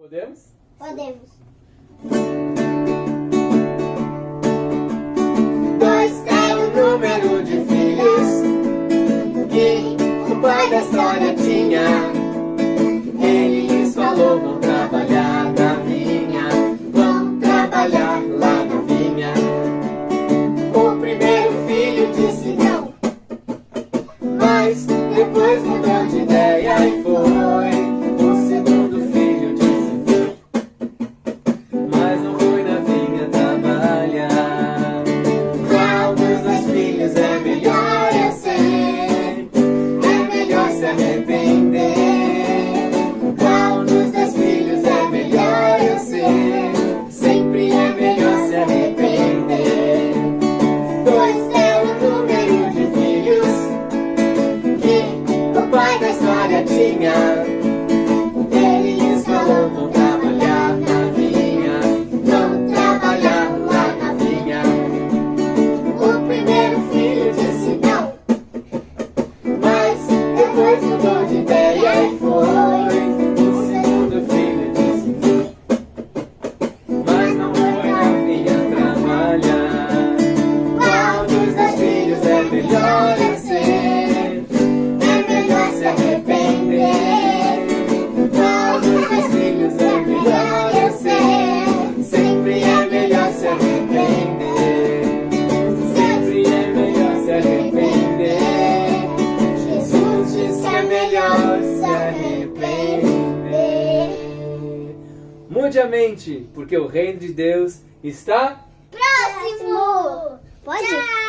Podemos? Podemos. Dois é o número de filhos que o pai da história tinha. Ele lhes falou, Ele Eles não vão trabalhar na vinha. Vão trabalhar lá na vinha. O primeiro filho disse não. Mas depois mudou humildemente, porque o reino de Deus está próximo. Pode? Tchau.